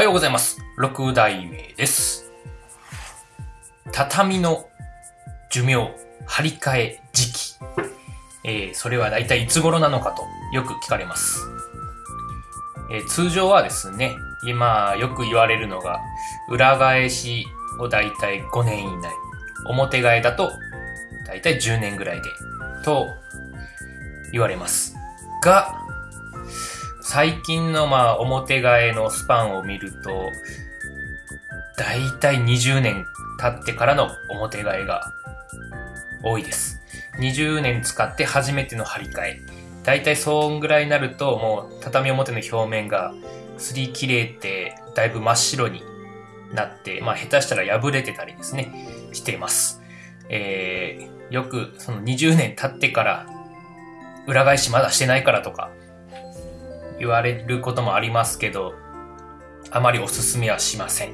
おはようございます。六代目です。畳の寿命、張り替え時期。えーそれは大体いつ頃なのかとよく聞かれます。えー通常はですね、今よく言われるのが、裏返しを大体5年以内、表替えだと大体10年ぐらいで、と言われます。が、最近のまあ表替えのスパンを見ると、だいたい20年経ってからの表替えが多いです。20年使って初めての張り替え。だいたいそんぐらいになるともう畳表の表面が擦り切れてだいぶ真っ白になって、まあ下手したら破れてたりですね、しています。えー、よくその20年経ってから裏返しまだしてないからとか言われることもありますけど、あまりおすすめはしません。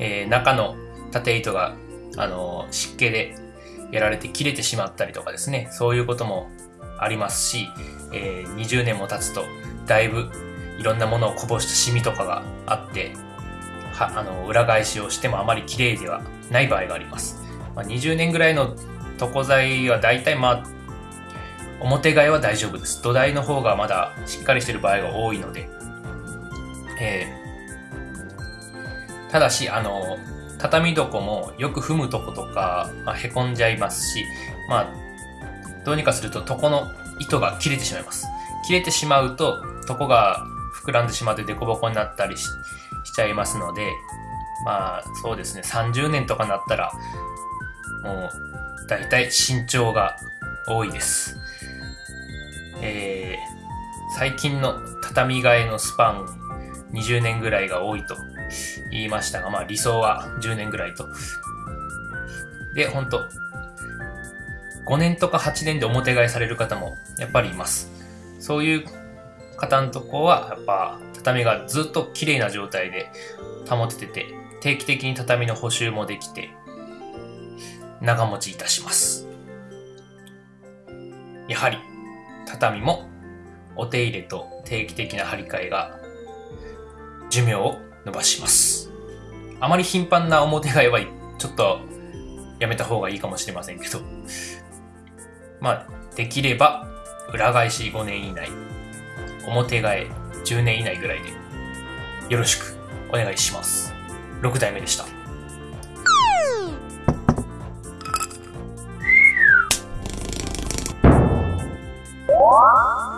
えー中の縦糸が、あのー湿気でやられて切れてしまったりとかですね、そういうこともありますし、えー20年も経つと、だいぶいろんなものをこぼしたシミとかがあって、は、あの、裏返しをしてもあまり綺麗ではない場合があります。まあ、20年ぐらいの床材は大体まあ、表替えは大丈夫です。土台の方がまだしっかりしてる場合が多いので。えーただし、あの、畳床もよく踏むとことか、まあ、へこんじゃいますし、まあ、どうにかすると床の糸が切れてしまいます。切れてしまうと、床が膨らんでしまって凸凹になったりししちゃいますので、まあ、そうですね、30年とかなったら、もう、だいたい身長が多いです。えー最近の畳替えのスパン20年ぐらいが多いと言いましたが、まあ理想は10年ぐらいと。で、本当5年とか8年で表替えされる方もやっぱりいます。そういう方のとこは、やっぱ畳がずっと綺麗な状態で保ててて、定期的に畳の補修もできて、長持ちいたします。やはり、畳もお手入れと定期的な張り替えが寿命を伸ばします。あまり頻繁な表替えはちょっとやめた方がいいかもしれませんけど、まあ、できれば裏返し5年以内、表替え10年以内ぐらいでよろしくお願いします。6代目でした。Wow.